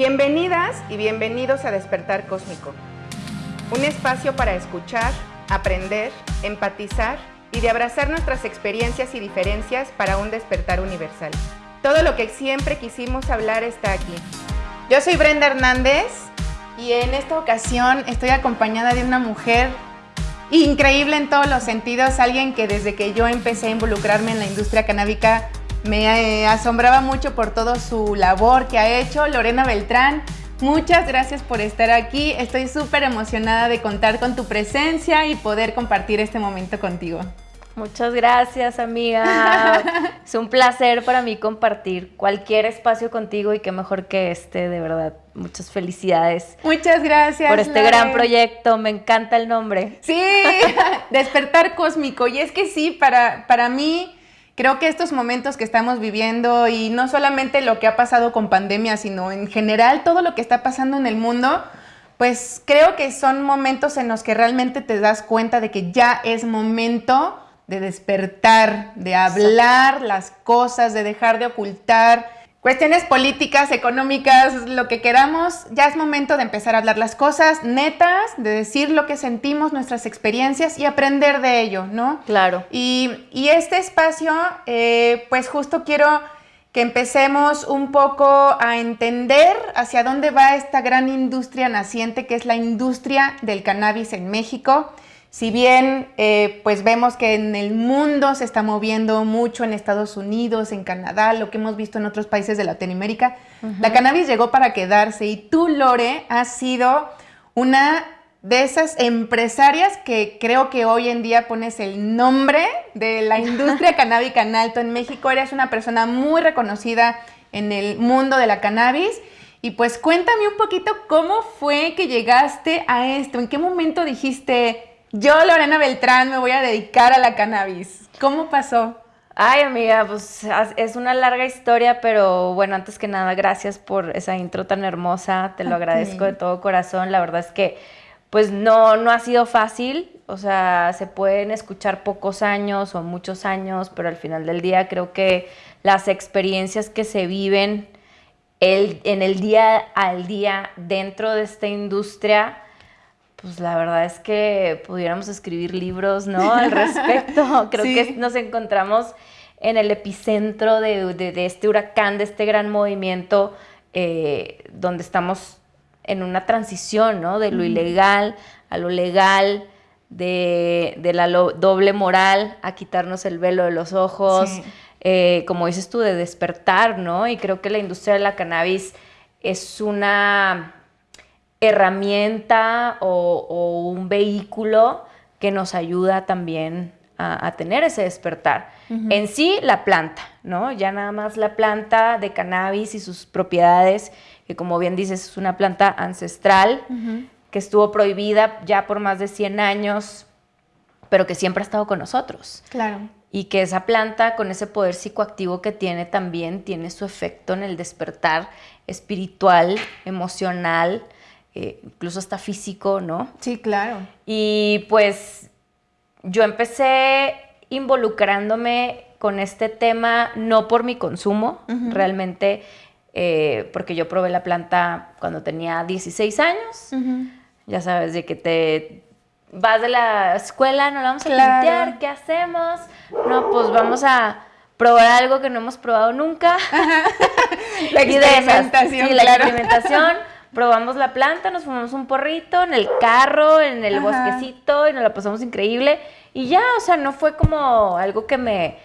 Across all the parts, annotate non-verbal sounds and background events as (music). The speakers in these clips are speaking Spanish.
Bienvenidas y bienvenidos a Despertar Cósmico, un espacio para escuchar, aprender, empatizar y de abrazar nuestras experiencias y diferencias para un despertar universal. Todo lo que siempre quisimos hablar está aquí. Yo soy Brenda Hernández y en esta ocasión estoy acompañada de una mujer increíble en todos los sentidos, alguien que desde que yo empecé a involucrarme en la industria canábica me eh, asombraba mucho por toda su labor que ha hecho, Lorena Beltrán. Muchas gracias por estar aquí. Estoy súper emocionada de contar con tu presencia y poder compartir este momento contigo. Muchas gracias, amiga. (laughs) es un placer para mí compartir cualquier espacio contigo y qué mejor que este, de verdad. Muchas felicidades. Muchas gracias. Por este gran proyecto, me encanta el nombre. Sí, (laughs) despertar cósmico. Y es que sí, para, para mí creo que estos momentos que estamos viviendo y no solamente lo que ha pasado con pandemia, sino en general todo lo que está pasando en el mundo, pues creo que son momentos en los que realmente te das cuenta de que ya es momento de despertar, de hablar las cosas, de dejar de ocultar cuestiones políticas, económicas, lo que queramos, ya es momento de empezar a hablar las cosas netas, de decir lo que sentimos, nuestras experiencias y aprender de ello, ¿no? Claro. Y, este espacio, eh, pues justo quiero que empecemos un poco a entender hacia dónde va esta gran industria naciente que es la industria del cannabis en México. Si bien eh, pues vemos que en el mundo se está moviendo mucho en Estados Unidos, en Canadá, lo que hemos visto en otros países de Latinoamérica, la cannabis llegó para quedarse y tú, Lore, has sido una de esas empresarias que creo que hoy en día pones el nombre de la (laughs) industria canábica en alto en México. Eres una persona muy reconocida en el mundo de la cannabis. Y pues cuéntame un poquito cómo fue que llegaste a esto, en qué momento dijiste, yo, Lorena Beltrán, me voy a dedicar a la cannabis. ¿Cómo pasó? Ay, amiga, pues es una larga historia, pero bueno, antes que nada, gracias por esa intro tan hermosa, te lo agradezco de todo corazón. La verdad es que, pues no, no ha sido fácil, o sea, se pueden escuchar pocos años o muchos años, pero al final del día creo que las experiencias que se viven el, en el día al día dentro de esta industria, pues la verdad es que pudiéramos escribir libros, ¿no? (laughs) Al respecto. Creo que nos encontramos en el epicentro de, este huracán, de este gran movimiento, eh, donde estamos en una transición, ¿no? De lo ilegal a lo legal, de, la doble moral a quitarnos el velo de los ojos, eh, como dices tú, de despertar, ¿no? Y creo que la industria de la cannabis es una herramienta o, un vehículo que nos ayuda también a, tener ese despertar. En sí, la planta, ¿no? Ya nada más la planta de cannabis y sus propiedades, que como bien dices, es una planta ancestral, que estuvo prohibida ya por más de 100 años, pero que siempre ha estado con nosotros. Claro. Y que esa planta, con ese poder psicoactivo que tiene, también tiene su efecto en el despertar espiritual, emocional, eh, incluso hasta físico, ¿no? Sí, claro. Y pues yo empecé involucrándome con este tema no por mi consumo, realmente, eh, porque yo probé la planta cuando tenía 16 años. Ya sabes, de que te vas de la escuela, no la vamos a limpiar, ¿qué hacemos? No, pues vamos a probar algo que no hemos probado nunca. (laughs) la experimentación, sí, la experimentación probamos la planta, nos fumamos un porrito en el carro, en el bosquecito y nos la pasamos increíble. Y ya, o sea, no fue como algo que me,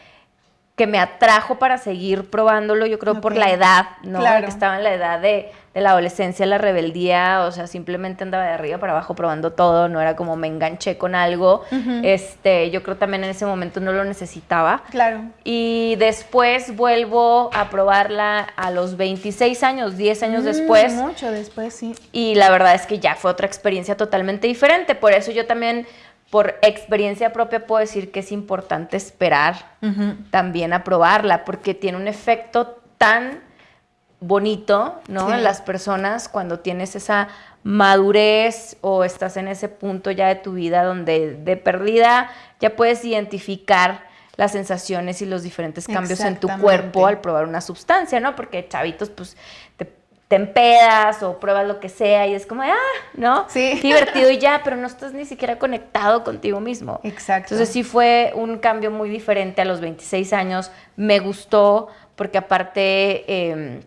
que me atrajo para seguir probándolo, yo creo por la edad, ¿no? Que estaba en la edad de, de la adolescencia, la rebeldía, o sea, simplemente andaba de arriba para abajo probando todo, no era como me enganché con algo. Este, yo creo también en ese momento no lo necesitaba. Claro. Y después vuelvo a probarla a los 26 años, 10 años mm, después. Mucho después, sí. Y la verdad es que ya fue otra experiencia totalmente diferente, por eso yo también por experiencia propia puedo decir que es importante esperar también a probarla, porque tiene un efecto tan bonito, ¿no? En las personas cuando tienes esa madurez o estás en ese punto ya de tu vida donde de perdida ya puedes identificar las sensaciones y los diferentes cambios en tu cuerpo al probar una sustancia, ¿no? Porque chavitos, pues te empedas o pruebas lo que sea y es como, ah, ¿no? Sí. divertido y ya, pero no estás ni siquiera conectado contigo mismo. Exacto. Entonces sí fue un cambio muy diferente a los 26 años. Me gustó porque aparte eh,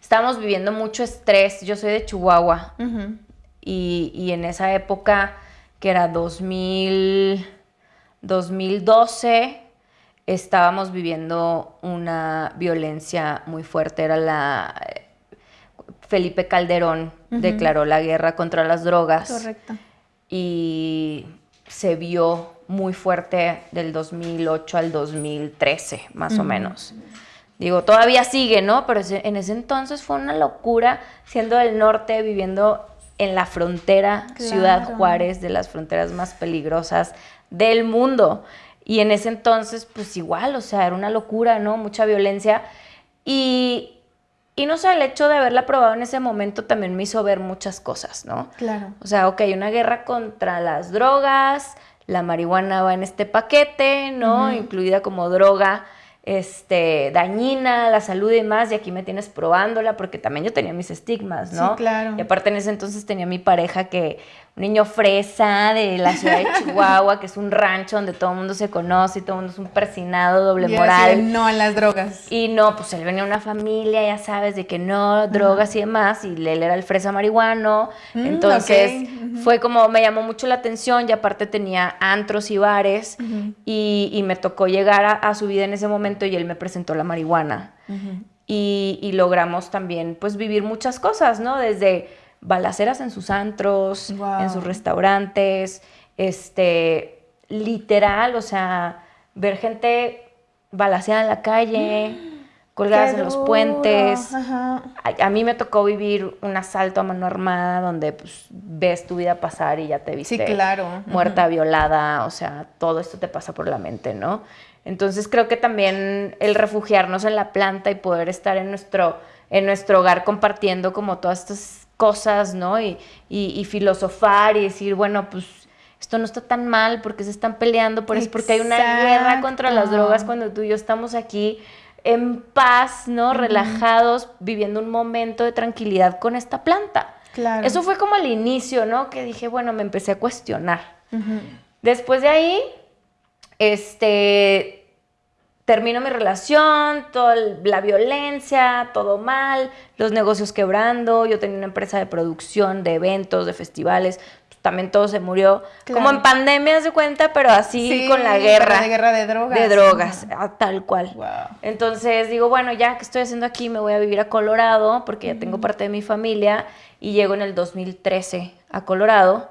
estábamos viviendo mucho estrés. Yo soy de Chihuahua y, y, en esa época, que era 2000, 2012, estábamos viviendo una violencia muy fuerte. Era la... Felipe Calderón declaró la guerra contra las drogas. Correcto. Y se vio muy fuerte del 2008 al 2013, más o menos. Digo, todavía sigue, ¿no? Pero en ese entonces fue una locura, siendo del norte, viviendo en la frontera, Ciudad Juárez, de las fronteras más peligrosas del mundo. Y en ese entonces, pues igual, o sea, era una locura, ¿no? Mucha violencia. Y, y no sé, el hecho de haberla probado en ese momento también me hizo ver muchas cosas, ¿no? Claro. O sea, ok, una guerra contra las drogas, la marihuana va en este paquete, ¿no? Incluida como droga este, dañina la salud y demás, y aquí me tienes probándola, porque también yo tenía mis estigmas, ¿no? Sí, claro. Y aparte en ese entonces tenía mi pareja que, un niño fresa de la ciudad de Chihuahua, que es un rancho donde todo el mundo se conoce y todo el mundo es un persinado, doble moral. no a las drogas. Y no, pues él venía de una familia, ya sabes, de que no, drogas y demás, y él era el fresa marihuano. Mm, entonces fue como, me llamó mucho la atención, y aparte tenía antros y bares, y, me tocó llegar a, su vida en ese momento y él me presentó la marihuana. Y, y logramos también, pues, vivir muchas cosas, ¿no? Desde balaceras en sus antros, en sus restaurantes, este, literal, o sea, ver gente balaceada en la calle, (gasps) colgadas en los puentes. A, mí me tocó vivir un asalto a mano armada donde pues, ves tu vida pasar y ya te viste claro. muerta, violada, o sea, todo esto te pasa por la mente, ¿no? Entonces creo que también el refugiarnos en la planta y poder estar en nuestro, en nuestro hogar compartiendo como todas estas cosas, ¿no? Y, y, filosofar y decir, bueno, pues esto no está tan mal porque se están peleando, por es porque hay una guerra contra las drogas cuando tú y yo estamos aquí en paz, ¿no? Relajados, viviendo un momento de tranquilidad con esta planta. Claro. Eso fue como el inicio, ¿no? Que dije, bueno, me empecé a cuestionar. Después de ahí, este, termino mi relación, toda la violencia, todo mal, los negocios quebrando, yo tenía una empresa de producción, de eventos, de festivales, pues, también todo se murió, como en pandemia se cuenta, pero así con la guerra. De guerra de drogas. De drogas, tal cual. Entonces digo, bueno, ya que estoy haciendo aquí, me voy a vivir a Colorado, porque ya tengo parte de mi familia, y llego en el 2013 a Colorado,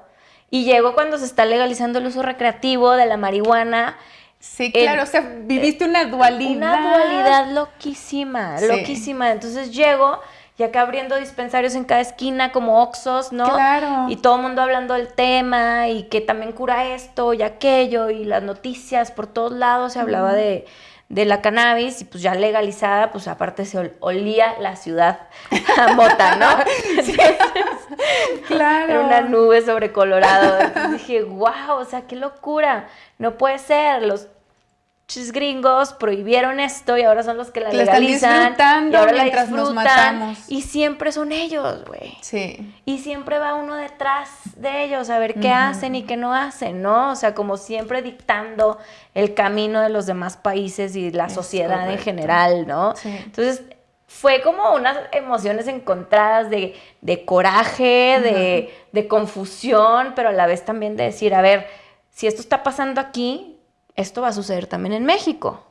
y llego cuando se está legalizando el uso recreativo de la marihuana, Sí, claro, o sea, viviste una dualidad. Una dualidad loquísima, loquísima. Entonces llego y acá abriendo dispensarios en cada esquina como Oxos, ¿no? Claro. Y todo el mundo hablando del tema y que también cura esto y aquello y las noticias por todos lados se hablaba de, la cannabis y pues ya legalizada, pues aparte se olía la ciudad a mota, ¿no? (laughs) (laughs) claro. Era una nube sobre Colorado. Entonces dije, wow, o sea, qué locura. No puede ser. Los gringos prohibieron esto y ahora son los que la legalizan y ahora la disfrutan y siempre son ellos, güey. Sí. Y siempre va uno detrás de ellos a ver qué hacen y qué no hacen, ¿no? O sea, como siempre dictando el camino de los demás países y la sociedad en general, ¿no? Sí. Entonces, fue como unas emociones encontradas de, coraje, de, de confusión, pero a la vez también de decir, a ver, si esto está pasando aquí, esto va a suceder también en México.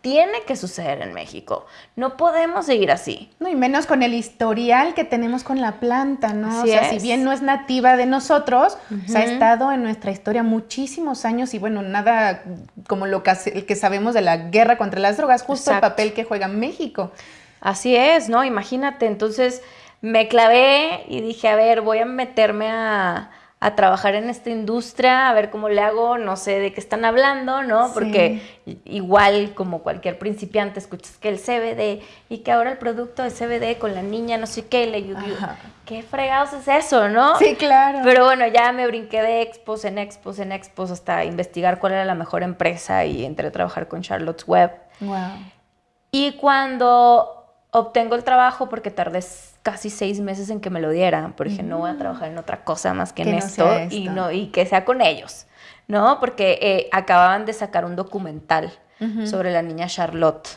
Tiene que suceder en México. No podemos seguir así. No, y menos con el historial que tenemos con la planta, ¿no? o sea, si bien no es nativa de nosotros, ha estado en nuestra historia muchísimos años y bueno, nada como lo que, que sabemos de la guerra contra las drogas, justo el papel que juega México. Así es, ¿no? Imagínate, entonces me clavé y dije, a ver, voy a meterme a a trabajar en esta industria, a ver cómo le hago, no sé de qué están hablando, ¿no? Porque igual como cualquier principiante escuchas que el CBD y que ahora el producto de CBD con la niña, no sé qué, le ¿qué fregados es eso, no? Sí, claro. Pero bueno, ya me brinqué de expos en expos en expos hasta investigar cuál era la mejor empresa y entré a trabajar con Charlotte's Web. Wow. Y cuando obtengo el trabajo porque tardé casi seis meses en que me lo dieran, porque no voy a trabajar en otra cosa más que, en esto, Y, no, y que sea con ellos, ¿no? Porque eh, acababan de sacar un documental sobre la niña Charlotte,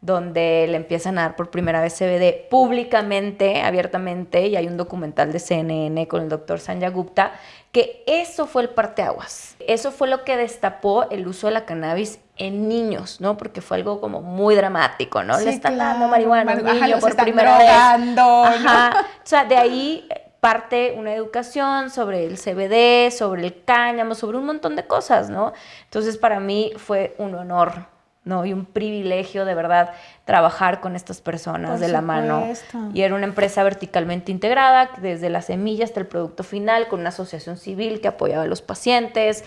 donde le empiezan a dar por primera vez CBD públicamente, abiertamente, y hay un documental de CNN con el doctor Sanya Gupta, que eso fue el parteaguas. Eso fue lo que destapó el uso de la cannabis en niños, ¿no? Porque fue algo como muy dramático, ¿no? le están dando marihuana a un niño por primera vez. Ajá. O sea, de ahí parte una educación sobre el CBD, sobre el cáñamo, sobre un montón de cosas, ¿no? Entonces para mí fue un honor, ¿no? Y un privilegio de verdad trabajar con estas personas de la mano. Y era una empresa verticalmente integrada, desde la semilla hasta el producto final, con una asociación civil que apoyaba a los pacientes,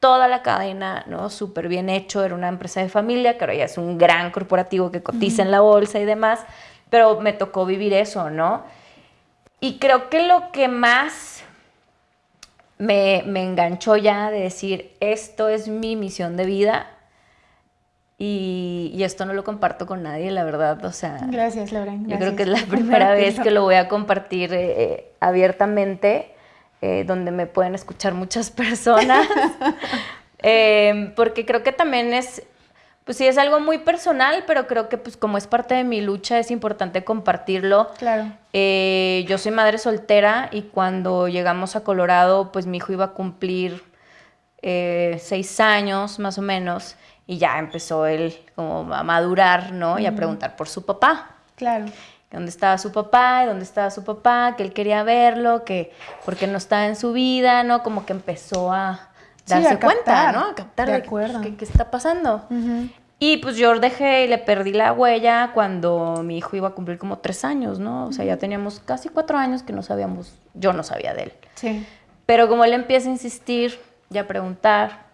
toda la cadena, ¿no? Súper bien hecho, era una empresa de familia, que ahora ya es un gran corporativo que cotiza en la bolsa y demás, pero me tocó vivir eso, ¿no? Y creo que lo que más me, enganchó ya de decir, esto es mi misión de vida y, esto no lo comparto con nadie, la verdad, o sea... Gracias, Laura. yo creo que es la primera vez que lo voy a compartir eh, eh, abiertamente, eh, donde me pueden escuchar muchas (laughs) personas, (laughs) porque creo que también es pues sí, es algo muy personal, pero creo que pues como es parte de mi lucha es importante compartirlo. Claro. Yo soy madre soltera y cuando llegamos a Colorado, pues mi hijo iba a cumplir seis años más o menos y ya empezó él como a madurar, ¿no? Y a preguntar por su papá. Claro. ¿Dónde estaba su papá? ¿Dónde estaba su papá? Que él quería verlo, que porque no estaba en su vida, ¿no? Como que empezó a darse cuenta, ¿no? A captar de, acuerdo. Qué, qué, está pasando. Y pues yo dejé y le perdí la huella cuando mi hijo iba a cumplir como tres años, ¿no? O sea, ya teníamos casi cuatro años que no sabíamos, yo no sabía de él. Sí. Pero como él empieza a insistir y a preguntar,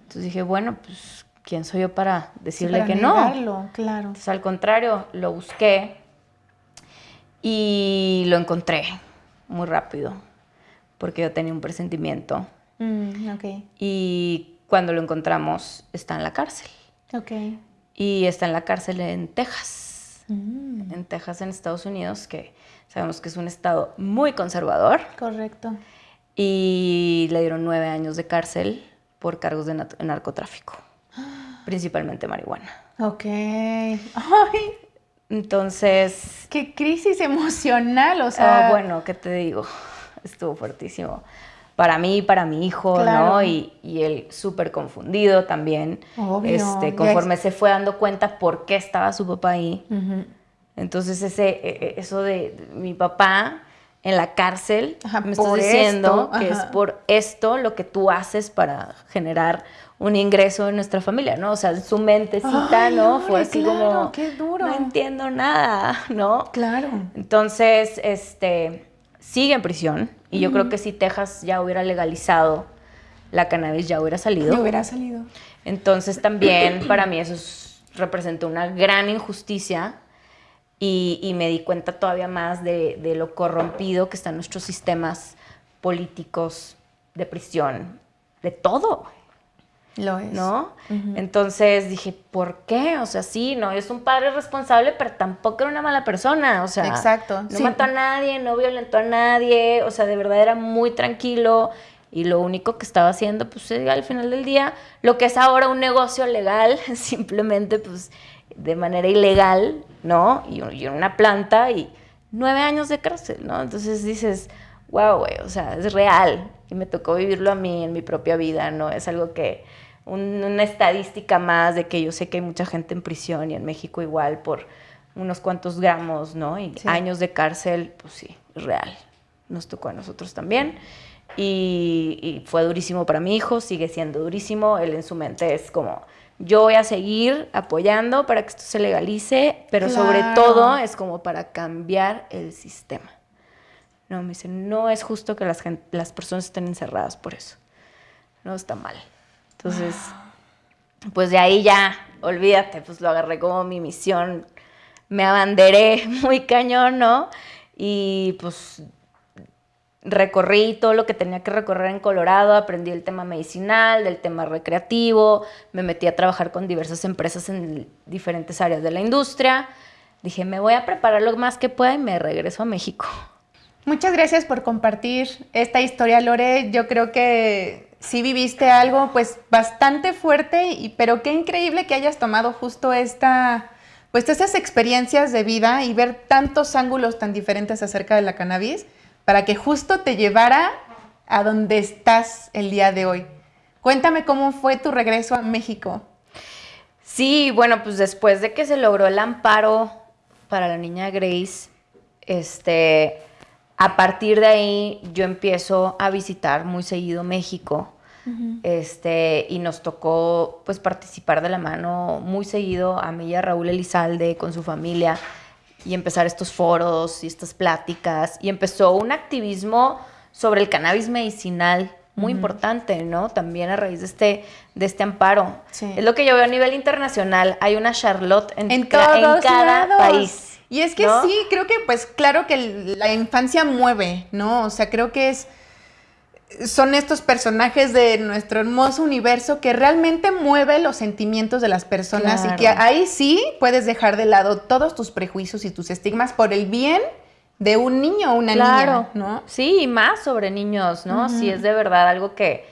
entonces dije, bueno, pues, ¿quién soy yo para decirle que no? claro. Entonces, al contrario, lo busqué y lo encontré muy rápido, porque yo tenía un presentimiento Mm, y cuando lo encontramos, está en la cárcel. Okay. Y está en la cárcel en Texas. Mm. En Texas, en Estados Unidos, que sabemos que es un estado muy conservador. Correcto. Y le dieron nueve años de cárcel por cargos de narcotráfico, principalmente marihuana. Ok. Ay. Entonces... Qué crisis emocional, o sea... Ah, bueno, ¿qué te digo? Estuvo fuertísimo para mí para mi hijo, ¿no? Y, y él súper confundido también. Obvio. Este, conforme se fue dando cuenta por qué estaba su papá ahí. Entonces, ese, e, e, eso de, mi papá en la cárcel, me estás diciendo que es por esto lo que tú haces para generar un ingreso en nuestra familia, ¿no? O sea, su mentecita, ¿no? Fue así como, qué duro. no entiendo nada, ¿no? Claro. Entonces, este, sigue en prisión y yo creo que si Texas ya hubiera legalizado la cannabis ya hubiera salido. Ya hubiera salido. Entonces también (clears throat) para mí eso representó una gran injusticia y, me di cuenta todavía más de, de, lo corrompido que están nuestros sistemas políticos de prisión, de todo. Lo es. ¿No? Entonces dije, ¿por qué? O sea, sí, no, es un padre responsable, pero tampoco era una mala persona. O sea, Exacto. no mató a nadie, no violentó a nadie. O sea, de verdad era muy tranquilo. Y lo único que estaba haciendo, pues al final del día, lo que es ahora un negocio legal, (laughs) simplemente, pues, de manera ilegal, ¿no? Y, y una planta y nueve años de cárcel, ¿no? Entonces dices, wow, güey, o sea, es real. Y me tocó vivirlo a mí en mi propia vida, ¿no? Es algo que una estadística más de que yo sé que hay mucha gente en prisión y en México igual por unos cuantos gramos, ¿no? Y años de cárcel, pues sí, es real. Nos tocó a nosotros también. Y, fue durísimo para mi hijo, sigue siendo durísimo. Él en su mente es como, yo voy a seguir apoyando para que esto se legalice, pero sobre todo es como para cambiar el sistema. No, me dice, no es justo que las, las personas estén encerradas por eso. No está mal. Entonces, pues de ahí ya, olvídate, pues lo agarré como mi misión. Me abanderé (laughs) muy cañón, ¿no? Y pues recorrí todo lo que tenía que recorrer en Colorado, aprendí el tema medicinal, del tema recreativo, me metí a trabajar con diversas empresas en diferentes áreas de la industria, dije, me voy a preparar lo más que pueda y me regreso a México. Muchas gracias por compartir esta historia, Lore. Yo creo que sí viviste algo pues bastante fuerte, y, pero qué increíble que hayas tomado justo esta, pues estas experiencias de vida y ver tantos ángulos tan diferentes acerca de la cannabis para que justo te llevara a donde estás el día de hoy. Cuéntame cómo fue tu regreso a México. Sí, bueno, pues después de que se logró el amparo para la niña Grace, este, a partir de ahí yo empiezo a visitar muy seguido México. Este, y nos tocó pues participar de la mano muy seguido a mí y a Raúl Elizalde con su familia y empezar estos foros y estas pláticas y empezó un activismo sobre el cannabis medicinal muy importante, ¿no? También a raíz de este, de este amparo. Es lo que yo veo a nivel internacional. Hay una Charlotte en, en, cada país. Y es que sí, creo que pues claro que la infancia mueve, ¿no? O sea, creo que es son estos personajes de nuestro hermoso universo que realmente mueve los sentimientos de las personas y que ahí sí puedes dejar de lado todos tus prejuicios y tus estigmas por el bien de un niño o una niña, ¿no? Sí, y más sobre niños, ¿no? Si es de verdad algo que...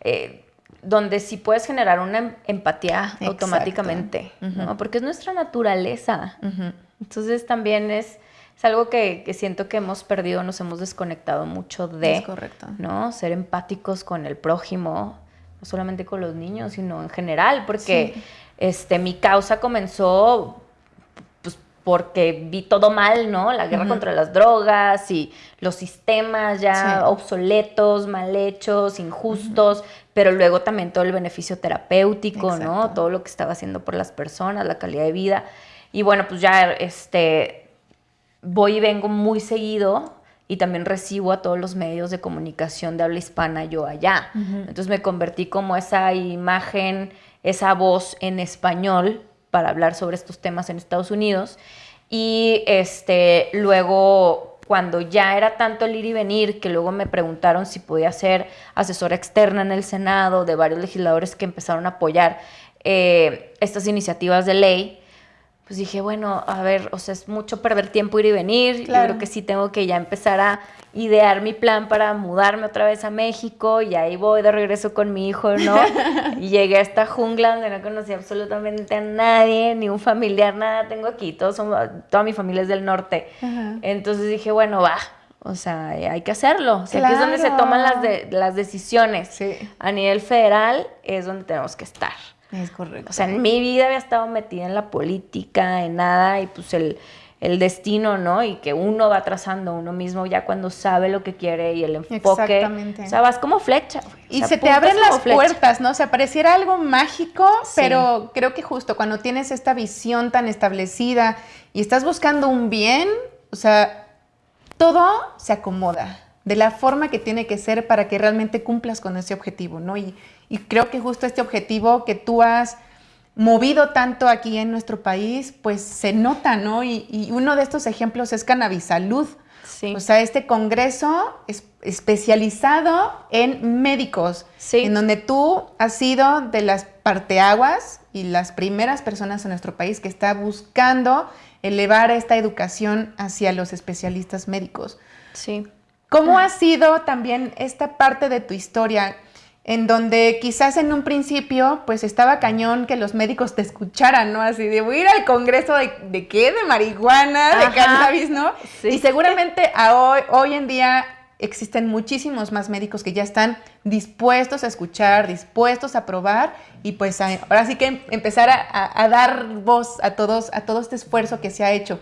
Eh, donde sí puedes generar una em, empatía automáticamente, ¿no? Porque es nuestra naturaleza. Entonces también es, es algo que, siento que hemos perdido, nos hemos desconectado mucho de, es correcto. ¿no? Ser empáticos con el prójimo, no solamente con los niños, sino en general, porque este, mi causa comenzó porque vi todo mal, ¿no? La guerra contra las drogas y los sistemas ya obsoletos, mal hechos, injustos, pero luego también todo el beneficio terapéutico, ¿no? Todo lo que estaba haciendo por las personas, la calidad de vida. Y bueno, pues ya este voy y vengo muy seguido y también recibo a todos los medios de comunicación de habla hispana yo allá. Entonces me convertí como esa imagen, esa voz en español para hablar sobre estos temas en Estados Unidos. Y este, luego, cuando ya era tanto el ir y venir, que luego me preguntaron si podía ser asesora externa en el Senado de varios legisladores que empezaron a apoyar eh, estas iniciativas de ley, pues dije, bueno, a ver, o sea, es mucho perder tiempo ir y venir. Yo creo que sí tengo que ya empezar a idear mi plan para mudarme otra vez a México y ahí voy de regreso con mi hijo, ¿no? (laughs) y llegué a esta jungla donde no conocí absolutamente a nadie, ni un familiar, nada tengo aquí. Todos somos, toda mi familia es del norte. Entonces dije, bueno, va. O sea, hay que hacerlo. O sea, aquí es donde se toman las, de, las decisiones. A nivel federal es donde tenemos que estar. Es correcto. O sea, en mi vida había estado metida en la política, en nada, y pues el, destino, ¿no? Y que uno va trazando uno mismo ya cuando sabe lo que quiere y el enfoque. Exactamente. O sea, vas como flecha. Y se te abren las puertas, ¿no? O sea, pareciera algo mágico, pero creo que justo cuando tienes esta visión tan establecida y estás buscando un bien, o sea, todo se acomoda de la forma que tiene que ser para que realmente cumplas con ese objetivo, ¿no? Y, y creo que justo este objetivo que tú has movido tanto aquí en nuestro país, pues se nota, ¿no? Y, uno de estos ejemplos es Cannabisalud. Sí. O sea, este congreso es especializado en médicos, sí. en donde tú has sido de las parteaguas y las primeras personas en nuestro país que está buscando elevar esta educación hacia los especialistas médicos. Sí. ¿Cómo ha sido también esta parte de tu historia? En donde quizás en un principio pues estaba cañón que los médicos te escucharan, ¿no? Así de voy a ir al congreso de, de qué, de marihuana, de cannabis, ¿no? Y seguramente hoy, hoy en día existen muchísimos más médicos que ya están dispuestos a escuchar, dispuestos a probar y pues ahora sí que empezar a, dar voz a todos, a todo este esfuerzo que se ha hecho.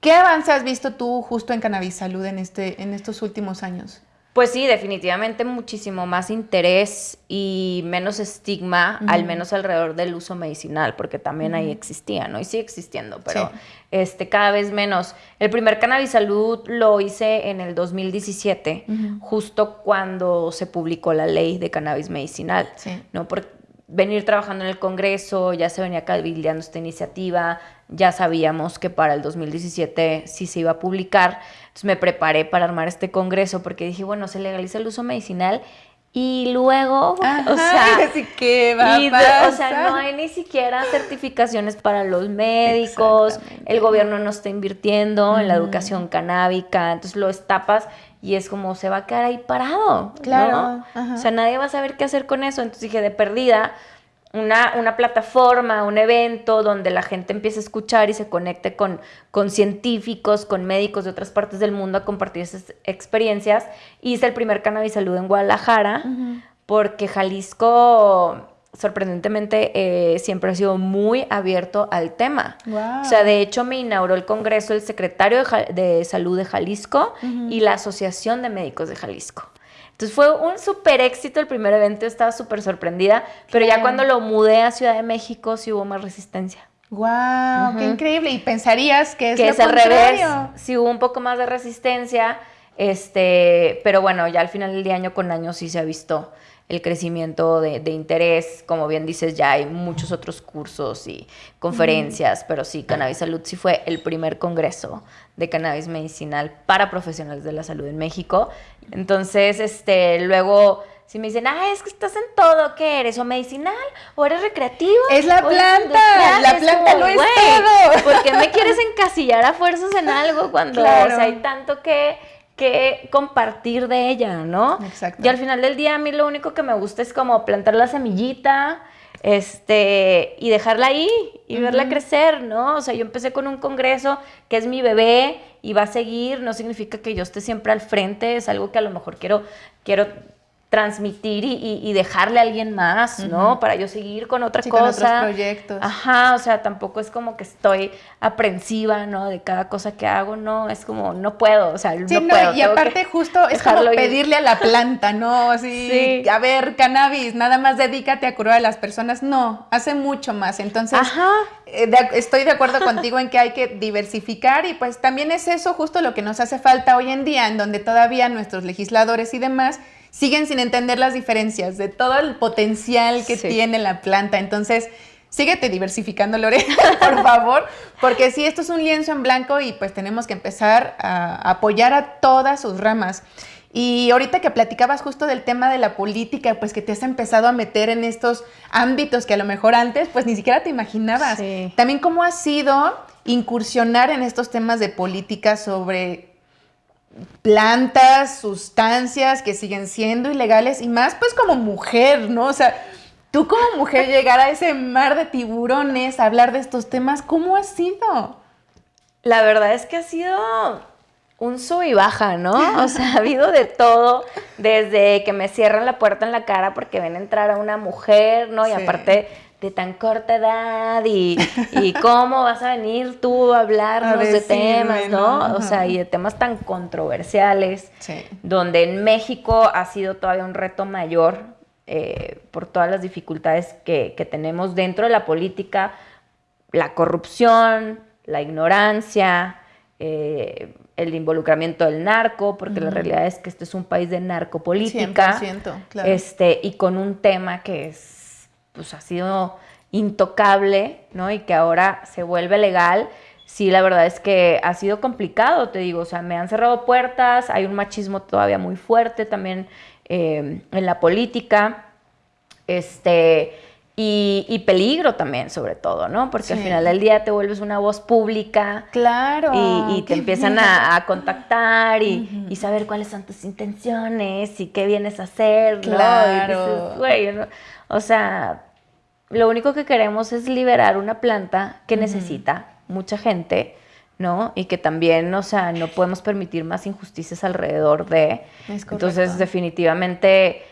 ¿Qué avance has visto tú justo en Cannabis Salud en, este, en estos últimos años? Pues sí, definitivamente muchísimo más interés y menos estigma, al menos alrededor del uso medicinal, porque también ahí existía, ¿no? Y sigue existiendo, pero este, cada vez menos. El primer Cannabis Salud lo hice en el 2017, justo cuando se publicó la ley de cannabis medicinal, ¿no? Porque venir trabajando en el Congreso, ya se venía cabildeando esta iniciativa, ya sabíamos que para el 2017 sí se iba a publicar, entonces me preparé para armar este Congreso porque dije, bueno, se legaliza el uso medicinal Y luego, o sea, (laughs) va o sea, no hay ni siquiera certificaciones para los médicos, el gobierno no está invirtiendo en la educación canábica, entonces lo estapas y es como se va a quedar ahí parado. Claro. O sea, nadie va a saber qué hacer con eso. Entonces dije, de perdida, una, una, plataforma, un evento donde la gente empiece a escuchar y se conecte con, con científicos, con médicos de otras partes del mundo a compartir esas experiencias. Hice el primer Cannabis Salud en Guadalajara porque Jalisco sorprendentemente eh, siempre ha sido muy abierto al tema. O sea, de hecho me inauguró el Congreso el secretario de, Salud de Jalisco y la Asociación de Médicos de Jalisco. Entonces fue un súper éxito el primer evento, estaba súper sorprendida, pero ya cuando lo mudé a Ciudad de México sí hubo más resistencia. ¡Wow! ¡Qué increíble! Y pensarías que es, que es al revés. Sí hubo un poco más de resistencia, este, pero bueno, ya al final del día, año con año, sí se ha visto el crecimiento de, interés. Como bien dices, ya hay muchos otros cursos y conferencias, pero sí, Cannabis Salud sí fue el primer congreso de cannabis medicinal para profesionales de la salud en México. Entonces, este, luego si me dicen, ah, es que estás en todo, ¿qué eres? ¿O medicinal? ¿O eres recreativo? Es la planta, la planta no es todo. ¿Por qué me quieres encasillar a fuerzas en algo cuando hay tanto que que compartir de ella, ¿no? Exacto. Y al final del día a mí lo único que me gusta es como plantar la semillita, este, y dejarla ahí y verla crecer, ¿no? O sea, yo empecé con un congreso que es mi bebé y va a seguir, no significa que yo esté siempre al frente, es algo que a lo mejor quiero, quiero transmitir y, dejarle a alguien más, ¿no? Para yo seguir con otra cosa. Con otros proyectos. Ajá, o sea, tampoco es como que estoy aprensiva, ¿no? De cada cosa que hago, no, es como, no puedo, o sea, no, puedo. Y aparte justo es como pedirle a la planta, ¿no? Así, sí. a ver, cannabis, nada más dedícate a curar a las personas. No, hace mucho más. Entonces, Ajá. Eh, estoy de acuerdo contigo en que hay que diversificar y pues también es eso justo lo que nos hace falta hoy en día, en donde todavía nuestros legisladores y demás siguen sin entender las diferencias de todo el potencial que tiene la planta. Entonces, síguete diversificando, Lore, (laughs) por favor, porque sí, esto es un lienzo en blanco y pues tenemos que empezar a apoyar a todas sus ramas. Y ahorita que platicabas justo del tema de la política, pues que te has empezado a meter en estos ámbitos que a lo mejor antes pues ni siquiera te imaginabas. También cómo ha sido incursionar en estos temas de política sobre plantas, sustancias que siguen siendo ilegales y más pues como mujer, ¿no? O sea, tú como mujer (laughs) llegar a ese mar de tiburones, a hablar de estos temas, ¿cómo ha sido? La verdad es que ha sido un sub y baja, ¿no? O sea, ha habido de todo, desde que me cierran la puerta en la cara porque ven entrar a una mujer, ¿no? Y aparte de tan corta edad y, (laughs) cómo vas a venir tú a hablarnos de temas, ¿no? O sea, y de temas tan controversiales, donde en México ha sido todavía un reto mayor eh, por todas las dificultades que, tenemos dentro de la política, la corrupción, la ignorancia, eh, el involucramiento del narco, porque la realidad es que este es un país de narcopolítica, 100%, claro. este, y con un tema que es pues ha sido intocable, ¿no? Y que ahora se vuelve legal. Sí, la verdad es que ha sido complicado, te digo, o sea, me han cerrado puertas, hay un machismo todavía muy fuerte también eh, en la política, este, y, peligro también, sobre todo, ¿no? Porque al final del día te vuelves una voz pública. Claro. Y, te empiezan a, contactar y, saber cuáles son tus intenciones y qué vienes a hacer, claro. ¿no? O sea, lo único que queremos es liberar una planta que necesita mucha gente, ¿no? Y que también, o sea, no podemos permitir más injusticias alrededor de... Entonces, definitivamente,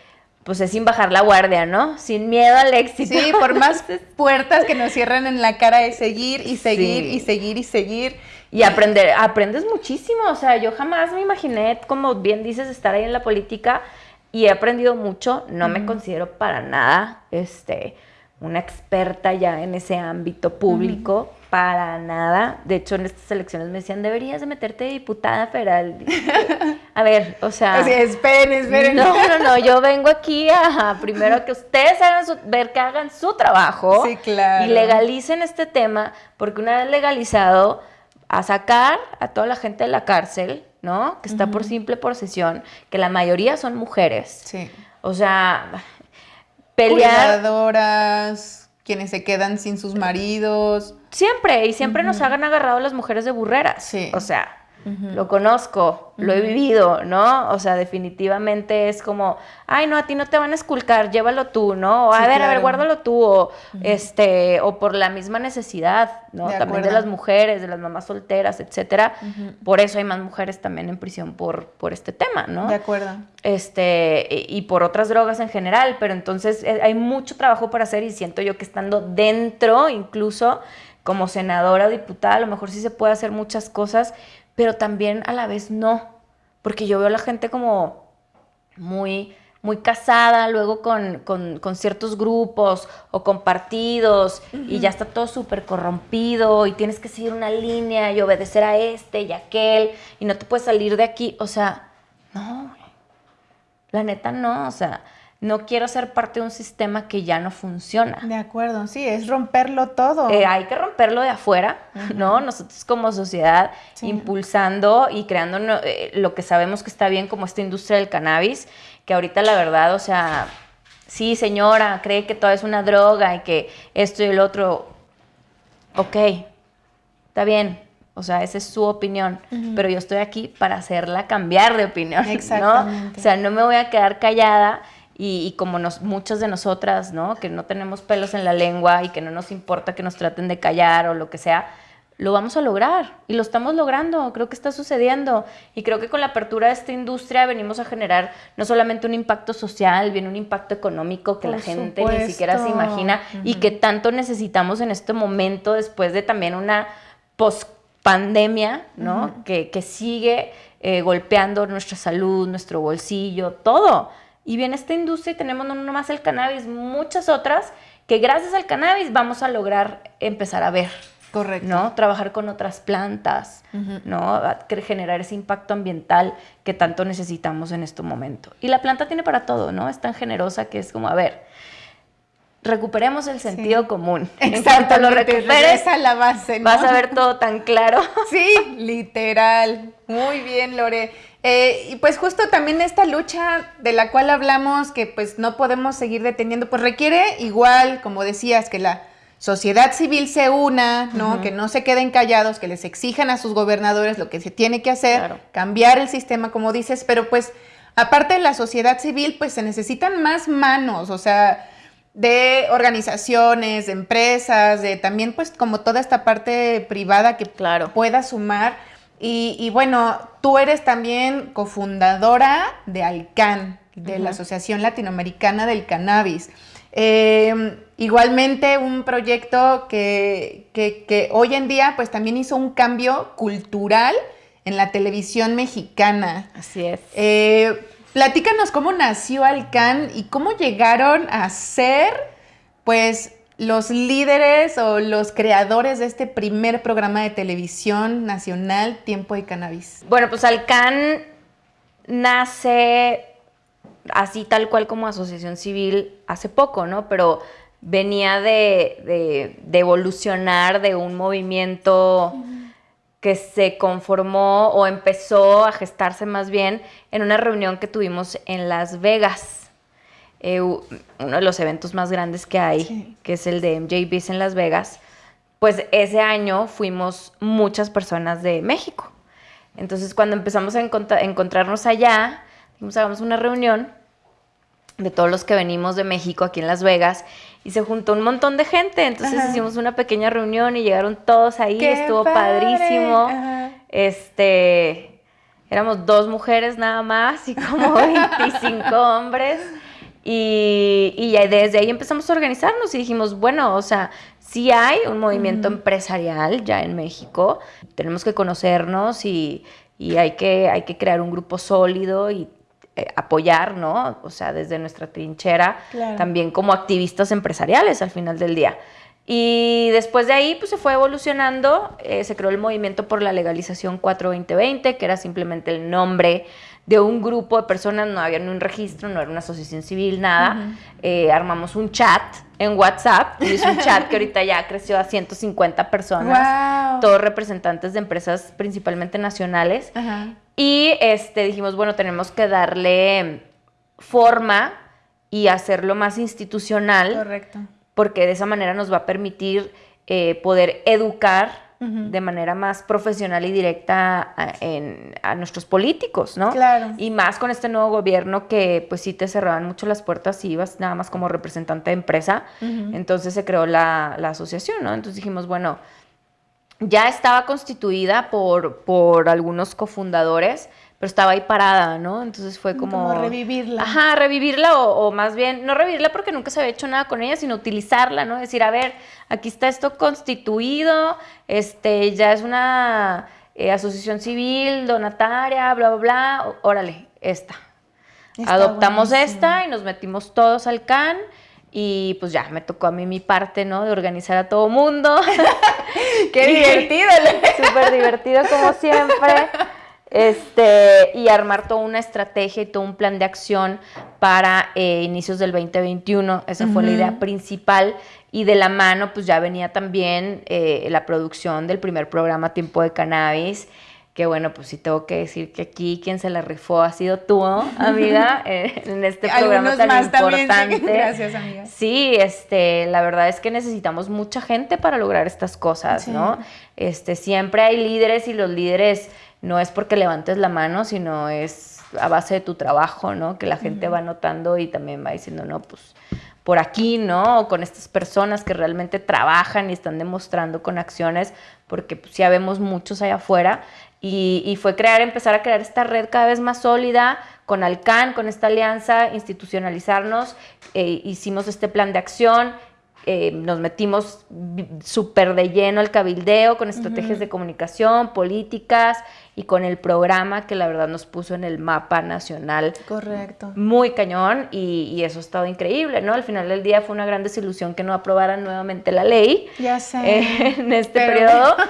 pues es sin bajar la guardia, ¿no? Sin miedo al éxito. Sí, por (laughs) más puertas que nos cierran en la cara es seguir y seguir y seguir y seguir. Y aprender, aprendes muchísimo, o sea, yo jamás me imaginé, como bien dices, estar ahí en la política y he aprendido mucho, no me considero para nada, este una experta ya en ese ámbito público, para nada. De hecho, en estas elecciones me decían, deberías de meterte de diputada federal. A ver, o sea... (laughs) esperen, esperen. No, no, no, yo vengo aquí a, primero que ustedes hagan su, ver que hagan su trabajo. Sí, claro. Y legalicen este tema, porque una vez legalizado, a sacar a toda la gente de la cárcel, ¿no? Que está por simple posesión, que la mayoría son mujeres. Sí. O sea, pelear. Cuidadoras, quienes se quedan sin sus maridos. Siempre, y siempre nos hagan agarrado las mujeres de burreras. Sí. O sea, lo conozco, lo he vivido, ¿no? O sea, definitivamente es como, ay, no, a ti no te van a esculcar, llévalo tú, ¿no? O, a Sí, ver, a ver, guárdalo tú, o, este, o por la misma necesidad, ¿no? De también de las mujeres, de las mamás solteras, etcétera. Por eso hay más mujeres también en prisión por, por este tema, ¿no? De acuerdo. este, y y por otras drogas en general, pero entonces eh, hay mucho trabajo por hacer y siento yo que estando dentro, incluso como senadora o diputada, a lo mejor sí se puede hacer muchas cosas, pero también a la vez no, porque yo veo a la gente como muy, muy casada, luego con, con- con ciertos grupos o con partidos, y ya está todo súper corrompido, y tienes que seguir una línea y obedecer a este y aquel, y no te puedes salir de aquí, o sea, no. La neta no, o sea, no quiero ser parte de un sistema que ya no funciona. De acuerdo, sí, es romperlo todo. Eh, hay que romperlo de afuera, ¿no? Nosotros como sociedad Sí. impulsando y creando no- eh, lo que sabemos que está bien como esta industria del cannabis, que ahorita la verdad, o sea, sí señora, cree que todo es una droga y que esto y el otro, ok, está bien, o sea, esa es su opinión, pero yo estoy aquí para hacerla cambiar de opinión, ¿no? Exactamente. O sea, no me voy a quedar callada y, y como nos, muchas de nosotras, ¿no? Que no tenemos pelos en la lengua y que no nos importa que nos traten de callar o lo que sea, lo vamos a lograr y lo estamos logrando, creo que está sucediendo y creo que con la apertura de esta industria venimos a generar no solamente un impacto social, viene un impacto económico que Por la gente ni siquiera se imagina y que tanto necesitamos en este momento después de también una post pandemia, ¿no? que, que sigue eh, golpeando nuestra salud, nuestro bolsillo, todo. Y viene esta industria tenemos no nomás el cannabis, muchas otras que gracias al cannabis vamos a lograr empezar a ver, Correcto. ¿no? Trabajar con otras plantas, ¿no? A cre- generar ese impacto ambiental que tanto necesitamos en este momento. Y la planta tiene para todo, ¿no? Es tan generosa que es como, a ver, recuperemos el sentido común. En cuanto lo recuperes, a la base, ¿no? vas a ver todo tan claro. (laughs) Sí, literal. Muy bien, Lore. Eh, y pues justo también esta lucha de la cual hablamos, que pues no podemos seguir deteniendo, pues requiere igual, como decías, que la sociedad civil se una, ¿no? Que no se queden callados, que les exijan a sus gobernadores lo que se tiene que hacer, Claro. cambiar el sistema, como dices, pero pues aparte de la sociedad civil, pues se necesitan más manos, o sea, de organizaciones, de empresas, de también pues como toda esta parte privada que Claro. pueda sumar. Y, y bueno, tú eres también cofundadora de ALCAN, de la Asociación Latinoamericana del Cannabis. Eh, igualmente un proyecto que, que- que hoy en día pues también hizo un cambio cultural en la televisión mexicana. Así es. Eh, platícanos cómo nació Alcan y cómo llegaron a ser, pues, los líderes o los creadores de este primer programa de televisión nacional, Tiempo de Cannabis. Bueno, pues Alcan nace así tal cual como asociación civil hace poco, ¿no? Pero venía de, de- de evolucionar de un movimiento que se conformó o empezó a gestarse más bien en una reunión que tuvimos en Las Vegas. Eh, uno de los eventos más grandes que hay, Sí. que es el de MJBs en Las Vegas. Pues ese año fuimos muchas personas de México. Entonces, cuando empezamos a encontra- encontrarnos allá, dijimos, hagamos una reunión de todos los que venimos de México aquí en Las Vegas y se juntó un montón de gente. Entonces Ajá. hicimos una pequeña reunión y llegaron todos ahí, ¡Qué estuvo padre! padrísimo. Ajá. Este, éramos dos mujeres nada más y como (laughs) 25 hombres. Y, y ya desde ahí empezamos a organizarnos y dijimos, bueno, o sea, sí hay un movimiento empresarial ya en México, tenemos que conocernos y, y hay, que, hay que crear un grupo sólido y eh, apoyar, ¿no? O sea, desde nuestra trinchera, Claro. también como activistas empresariales al final del día. Y después de ahí, pues se fue evolucionando, eh, se creó el movimiento por la legalización 42020, que era simplemente el nombre de un grupo de personas, no había ni un registro, no era una asociación civil, nada. Eh, armamos un chat en WhatsApp, es un chat que ahorita ya creció a 150 personas, todos representantes de empresas principalmente nacionales. Y este, dijimos, bueno, tenemos que darle forma y hacerlo más institucional. Correcto. Porque de esa manera nos va a permitir eh, poder educar de manera más profesional y directa a, nuestros políticos, ¿no? Claro. Y más con este nuevo gobierno que pues sí te cerraban mucho las puertas y ibas nada más como representante de empresa. Entonces se creó la, la, asociación, ¿no? Entonces dijimos, bueno, ya estaba constituida por, por algunos cofundadores, pero estaba ahí parada, ¿no? Entonces fue como... Como revivirla. Ajá, revivirla o, más bien, no revivirla porque nunca se había hecho nada con ella, sino utilizarla, ¿no? Decir, a ver, aquí está esto constituido, este, ya es una eh, asociación civil, donataria, bla, bla, bla, órale, esta. Adoptamos esta y nos metimos todos al CAN y pues ya, me tocó a mí mi parte, ¿no? De organizar a todo mundo. (laughs) Qué (laughs) divertido. (laughs) Súper divertido como siempre este, y armar toda una estrategia y todo un plan de acción para eh, inicios del 2021. Esa fue la idea principal. Y de la mano, pues ya venía también eh, la producción del primer programa Tiempo de Cannabis. Que bueno, pues sí tengo que decir que aquí quien se la rifó ha sido tú, amiga, (laughs) eh, en este programa tan importante. (laughs) Gracias, amiga. Sí, este, la verdad es que necesitamos mucha gente para lograr estas cosas, ¿no? Este, siempre hay líderes y los líderes no es porque levantes la mano, sino es a base de tu trabajo, ¿no? Que la gente va notando y también va diciendo, no, pues por aquí, ¿no? O con estas personas que realmente trabajan y están demostrando con acciones, porque pues, ya vemos muchos allá afuera. Y, fue crear, empezar a crear esta red cada vez más sólida con Alcan, con esta alianza, institucionalizarnos. Eh, hicimos este plan de acción, eh, nos metimos súper de lleno al cabildeo con estrategias de comunicación, políticas y con el programa que la verdad nos puso en el mapa nacional. Correcto. Muy cañón y, eso ha estado increíble, ¿no? Al final del día fue una gran desilusión que no aprobaran nuevamente la ley. Ya sé. Eh, (laughs) en este periodo. (laughs)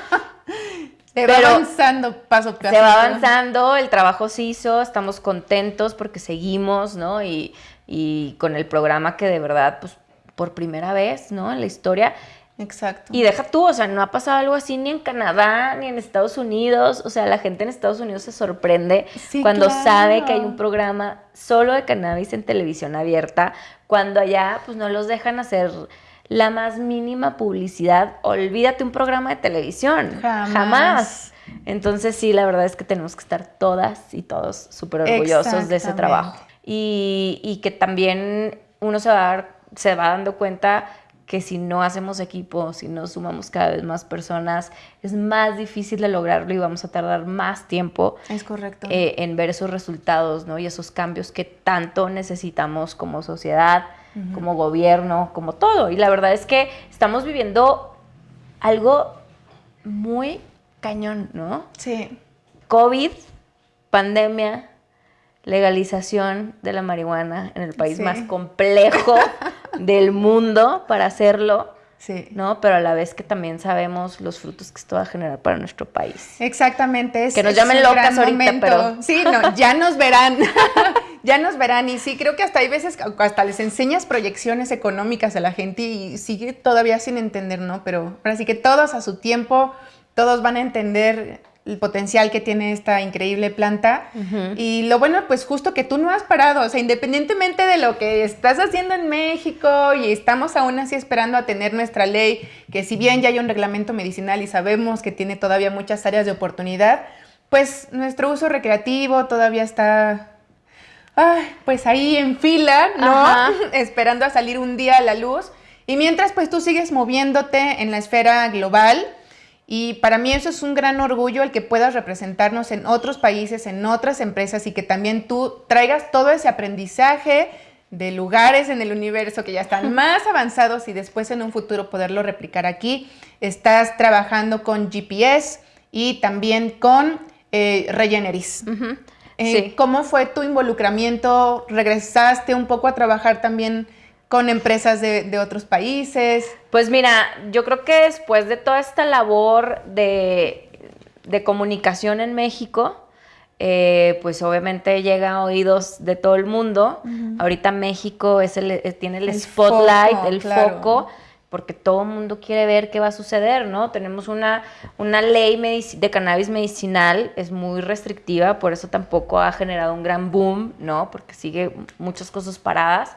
Se va avanzando paso a paso. Se va avanzando, el trabajo se hizo, estamos contentos porque seguimos, ¿no? Y, y con el programa que de verdad, pues por primera vez, ¿no? En la historia. Exacto. Y deja tú, o sea, no ha pasado algo así ni en Canadá, ni en Estados Unidos. O sea, la gente en Estados Unidos se sorprende cuando sabe que hay un programa solo de cannabis en televisión abierta, cuando allá pues no los dejan hacer la más mínima publicidad. Olvídate un programa de televisión. Jamás. Entonces sí, la verdad es que tenemos que estar todas y todos súper orgullosos de ese trabajo. Y, y que también uno se va a dar se va dando cuenta que si no hacemos equipo, si no sumamos cada vez más personas, es más difícil de lograrlo y vamos a tardar más tiempo es correcto. Eh, en ver esos resultados ¿no? y esos cambios que tanto necesitamos como sociedad, como gobierno, como todo. Y la verdad es que estamos viviendo algo muy cañón, ¿no? Sí. COVID, pandemia, legalización de la marihuana en el país más complejo (laughs) del mundo para hacerlo. Sí. ¿No? Pero a la vez que también sabemos los frutos que esto va a generar para nuestro país. Exactamente. que nos llamen locas ahorita, pero. Sí, no, (laughs) ya nos verán. (laughs) ya nos verán. Y sí, creo que hasta hay veces, hasta les enseñas proyecciones económicas a la gente y sigue todavía sin entender, ¿no? Pero ahora sí que todos a su tiempo, todos van a entender el potencial que tiene esta increíble planta. Y lo bueno, pues justo que tú no has parado, o sea, independientemente de lo que estás haciendo en México y estamos aún así esperando a tener nuestra ley, que si bien ya hay un reglamento medicinal y sabemos que tiene todavía muchas áreas de oportunidad, pues nuestro uso recreativo todavía está... pues ahí en fila, ¿no? (laughs) Esperando a salir un día a la luz. Y mientras pues tú sigues moviéndote en la esfera global, y para mí eso es un gran orgullo el que puedas representarnos en otros países, en otras empresas y que también tú traigas todo ese aprendizaje de lugares en el universo que ya están (laughs) más avanzados y después en un futuro poderlo replicar aquí. Estás trabajando con GPS y también con eh, Regeneris. Eh, ¿Cómo fue tu involucramiento? ¿Regresaste un poco a trabajar también con empresas de, otros países? Pues mira, yo creo que después de toda esta labor de, comunicación en México, eh, pues obviamente llega a oídos de todo el mundo. Ahorita México es el, eh, tiene el, spotlight, el foco porque todo el mundo quiere ver qué va a suceder, ¿no? Tenemos una, una ley de cannabis medicinal, es muy restrictiva, por eso tampoco ha generado un gran boom, ¿no? Porque sigue muchas cosas paradas.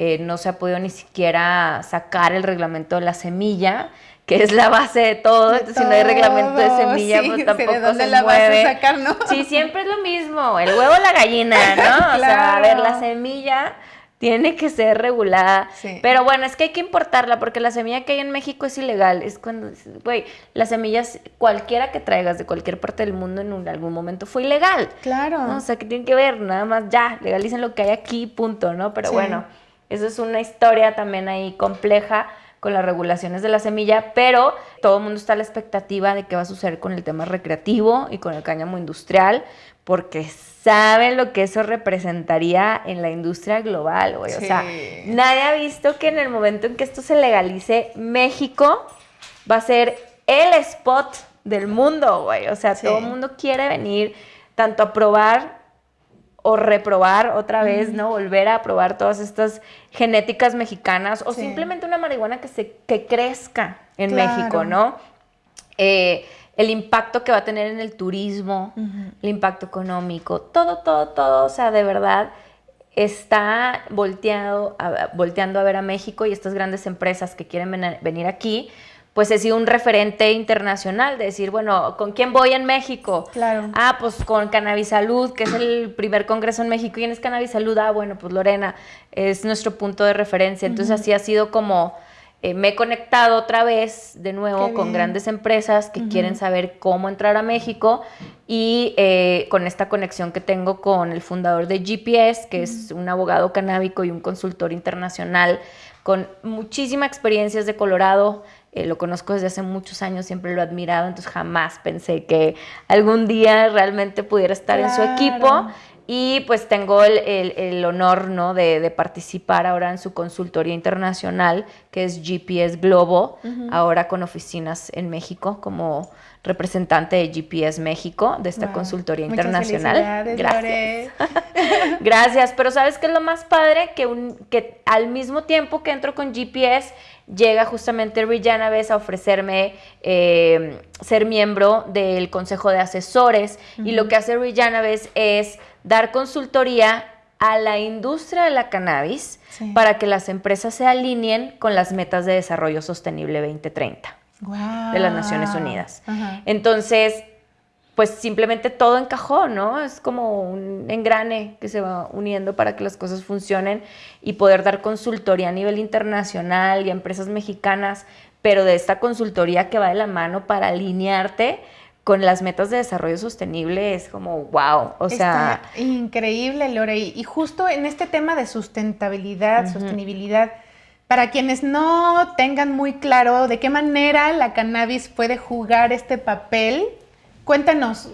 Eh, no se ha podido ni siquiera sacar el reglamento de la semilla, que es la base de todo. Entonces, si no hay reglamento de semilla, pues tampoco ¿de dónde la mueve. Vas a sacar, ¿no? Sí, siempre es lo mismo, el huevo o la gallina, ¿no? (laughs) O sea, a ver, la semilla tiene que ser regulada. Pero bueno, es que hay que importarla porque la semilla que hay en México es ilegal. Es cuando, güey, las semillas, cualquiera que traigas de cualquier parte del mundo en algún momento fue ilegal. Claro. O sea, que tienen que ver, nada más ya, legalicen lo que hay aquí, punto, ¿no? Pero bueno, eso es una historia también ahí compleja con las regulaciones de la semilla, pero todo el mundo está a la expectativa de qué va a suceder con el tema recreativo y con el cáñamo industrial, porque saben lo que eso representaría en la industria global, güey. O sea, nadie ha visto que en el momento en que esto se legalice, México va a ser el spot del mundo, güey. O sea, todo el mundo quiere venir tanto a probar o reprobar otra vez, ¿no? Volver a probar todas estas genéticas mexicanas o simplemente una marihuana que, se, que crezca en México, ¿no? Eh, el impacto que va a tener en el turismo, el impacto económico, todo, todo, todo, o sea, de verdad está volteado volteando a ver a México y estas grandes empresas que quieren venir aquí, pues he sido un referente internacional de decir, bueno, ¿con quién voy en México? Claro. Ah, pues con Cannabis Salud, que es el primer congreso en México. ¿Quién es Cannabis Salud? Ah, bueno, pues Lorena es nuestro punto de referencia. Entonces así ha sido como eh, me he conectado otra vez de nuevo con grandes empresas que quieren saber cómo entrar a México y eh, con esta conexión que tengo con el fundador de GPS, que es un abogado canábico y un consultor internacional con muchísima experiencia de Colorado. Eh, lo conozco desde hace muchos años, siempre lo he admirado, entonces jamás pensé que algún día realmente pudiera estar en su equipo. Y pues tengo el, honor ¿no? de, participar ahora en su consultoría internacional, que es GPS Globo, ahora con oficinas en México como representante de GPS México, de esta consultoría internacional. Gracias. (laughs) Gracias, pero ¿sabes qué es lo más padre? Que, un, que al mismo tiempo que entro con GPS, llega justamente Vez a ofrecerme eh, ser miembro del Consejo de Asesores. Y lo que hace Vez es dar consultoría a la industria de la cannabis para que las empresas se alineen con las metas de desarrollo sostenible 2030 de las Naciones Unidas. Entonces, pues simplemente todo encajó, ¿no? Es como un engrane que se va uniendo para que las cosas funcionen y poder dar consultoría a nivel internacional y a empresas mexicanas, pero de esta consultoría que va de la mano para alinearte con las metas de desarrollo sostenible es como wow, o sea... increíble, Lore. Y justo en este tema de sustentabilidad, sostenibilidad, para quienes no tengan muy claro de qué manera la cannabis puede jugar este papel, cuéntanos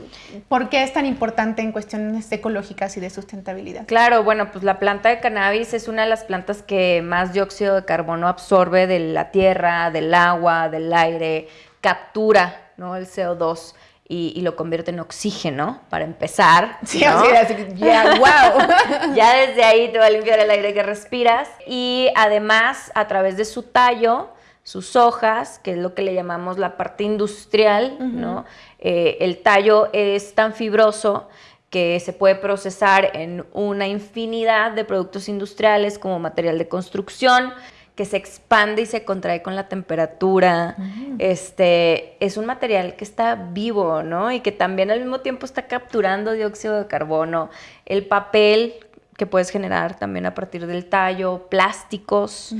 por qué es tan importante en cuestiones ecológicas y de sustentabilidad. Claro, bueno, pues la planta de cannabis es una de las plantas que más dióxido de carbono absorbe de la tierra, del agua, del aire, captura ¿no? el CO2 y, lo convierte en oxígeno para empezar. Sí, así, ya, (laughs) wow. ya desde ahí te va a limpiar el aire que respiras. Y además, a través de su tallo, sus hojas, que es lo que le llamamos la parte industrial, ¿no? Eh, el tallo es tan fibroso que se puede procesar en una infinidad de productos industriales como material de construcción, que se expande y se contrae con la temperatura. Este es un material que está vivo, ¿no? Y que también al mismo tiempo está capturando dióxido de carbono. El papel que puedes generar también a partir del tallo, plásticos,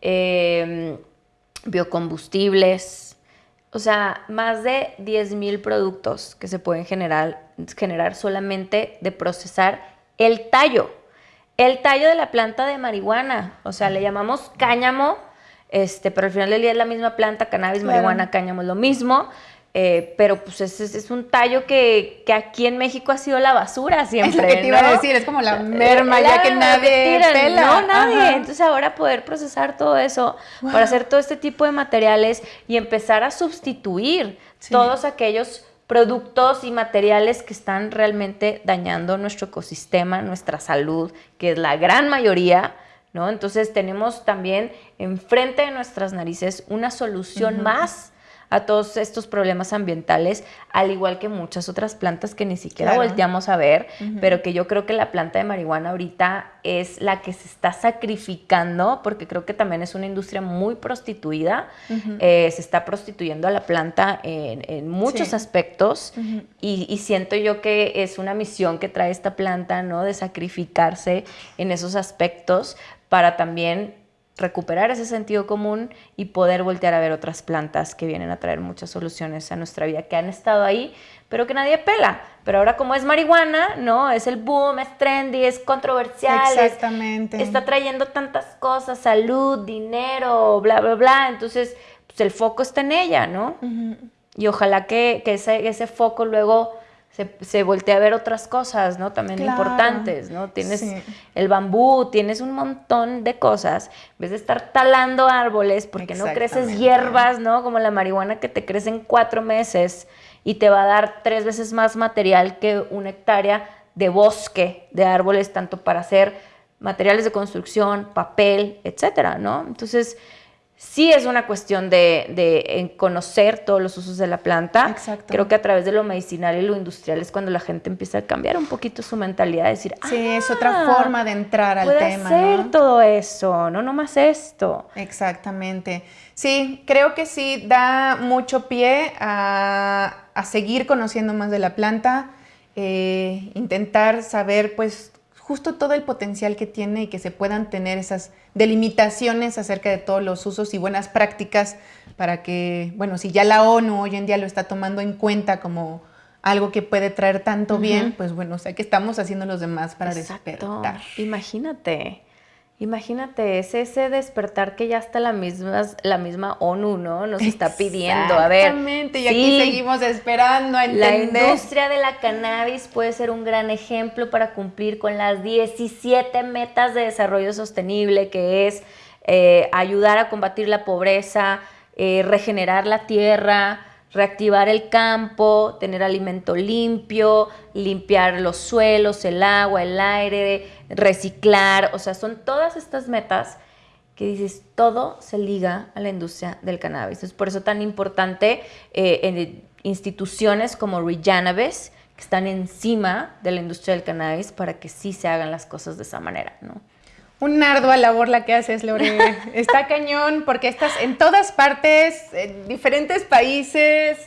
em, biocombustibles. O sea, más de 10.000 productos que se pueden generar, generar solamente de procesar el tallo. El tallo de la planta de marihuana, o sea, le llamamos cáñamo, este, pero al final del día es la misma planta, cannabis, marihuana, cáñamo es lo mismo. Eh, pero pues es, es, un tallo que, aquí en México ha sido la basura siempre. Es lo que te iba a decir, es como la merma ya que nadie pela. No, nadie. Entonces ahora poder procesar todo eso para hacer todo este tipo de materiales y empezar a sustituir todos aquellos productos y materiales que están realmente dañando nuestro ecosistema, nuestra salud, que es la gran mayoría, ¿no? Entonces tenemos también enfrente de nuestras narices una solución más a todos estos problemas ambientales, al igual que muchas otras plantas que ni siquiera volteamos a ver, pero que yo creo que la planta de marihuana ahorita es la que se está sacrificando, porque creo que también es una industria muy prostituida, eh, se está prostituyendo a la planta en, muchos aspectos y, y, siento yo que es una misión que trae esta planta, ¿no? De sacrificarse en esos aspectos para también recuperar ese sentido común y poder voltear a ver otras plantas que vienen a traer muchas soluciones a nuestra vida, que han estado ahí, pero que nadie pela. Pero ahora como es marihuana, ¿no? Es el boom, es trendy, es controversial. Exactamente. está trayendo tantas cosas, salud, dinero, bla, bla, bla. Entonces, pues el foco está en ella, ¿no? Y ojalá que, que ese, ese foco luego se, voltea a ver otras cosas, ¿no? También importantes, ¿no? Tienes el bambú, tienes un montón de cosas. En vez de estar talando árboles, porque no creces hierbas, ¿no? Como la marihuana que te crece en cuatro meses y te va a dar tres veces más material que una hectárea de bosque de árboles, tanto para hacer materiales de construcción, papel, etcétera, ¿no? Entonces, sí es una cuestión de, conocer todos los usos de la planta. Exacto. Creo que a través de lo medicinal y lo industrial es cuando la gente empieza a cambiar un poquito su mentalidad, decir, sí, es otra ah, forma de entrar al tema. hacer todo eso, no nomás esto. Exactamente. Sí, creo que sí da mucho pie a, seguir conociendo más de la planta, eh, intentar saber pues justo todo el potencial que tiene y que se puedan tener esas delimitaciones acerca de todos los usos y buenas prácticas para que, bueno, si ya la ONU hoy en día lo está tomando en cuenta como algo que puede traer tanto bien, pues bueno, o sea, que estamos haciendo los demás para despertar. Imagínate. Imagínate, es ese despertar que ya está la misma, la misma ONU, ¿no? Nos está pidiendo. A ver. Exactamente, y aquí seguimos esperando a entender. La industria de la cannabis puede ser un gran ejemplo para cumplir con las 17 metas de desarrollo sostenible, que es eh, ayudar a combatir la pobreza, eh, regenerar la tierra, reactivar el campo, tener alimento limpio, limpiar los suelos, el agua, el aire, reciclar, o sea, son todas estas metas que dices, todo se liga a la industria del cannabis. Es por eso tan importante eh, en instituciones como Rejanabis, que están encima de la industria del cannabis para que sí se hagan las cosas de esa manera, ¿no? Un ardua labor la que haces, Lore. (laughs) Está cañón porque estás en todas partes, en diferentes países,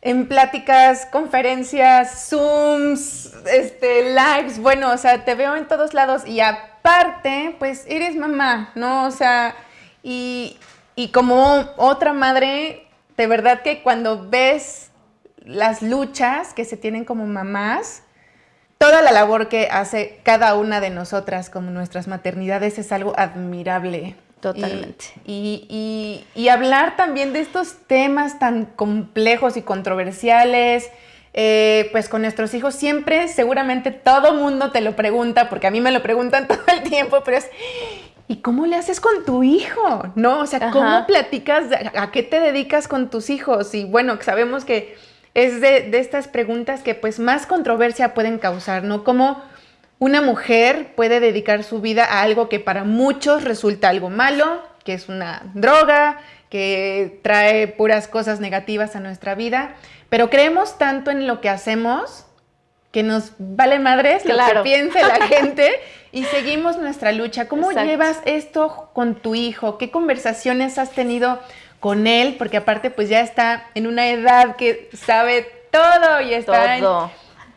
en pláticas, conferencias, Zooms, este, lives. Bueno, o sea, te veo en todos lados y aparte, pues eres mamá, ¿no? O sea, y, y como otra madre, de verdad que cuando ves las luchas que se tienen como mamás, toda la labor que hace cada una de nosotras como nuestras maternidades es algo admirable. Totalmente. Y, hablar también de estos temas tan complejos y controversiales, eh, pues con nuestros hijos siempre, seguramente todo mundo te lo pregunta, porque a mí me lo preguntan (laughs) todo el tiempo, pero es, ¿y cómo le haces con tu hijo? ¿No? O sea, ¿cómo platicas? ¿A qué te dedicas con tus hijos? Y bueno, sabemos que es de, estas preguntas que pues más controversia pueden causar, ¿no? Como una mujer puede dedicar su vida a algo que para muchos resulta algo malo, que es una droga, que trae puras cosas negativas a nuestra vida, pero creemos tanto en lo que hacemos que nos vale madres lo que piense la (laughs) gente y seguimos nuestra lucha. ¿Cómo llevas esto con tu hijo? ¿Qué conversaciones has tenido con él, porque aparte pues ya está en una edad que sabe todo y está en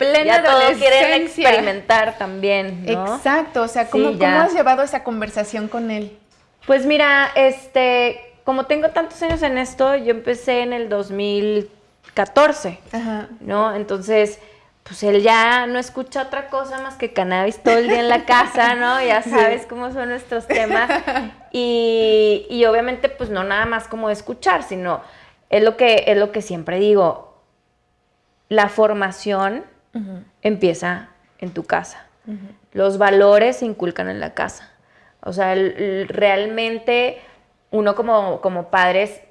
plena ya adolescencia. experimentar también, Exacto, o sea, ¿cómo, ¿cómo has llevado esa conversación con él? Pues mira, este, como tengo tantos años en esto, yo empecé en el 2014, Ajá. ¿no? Entonces pues él ya no escucha otra cosa más que cannabis todo el día en la casa, ¿no? Ya (laughs) sabes cómo son nuestros temas. (laughs) Y, obviamente, pues no nada más como escuchar, sino es lo que, es lo que siempre digo, la formación empieza en tu casa. Los valores se inculcan en la casa. O sea, realmente uno como, como padres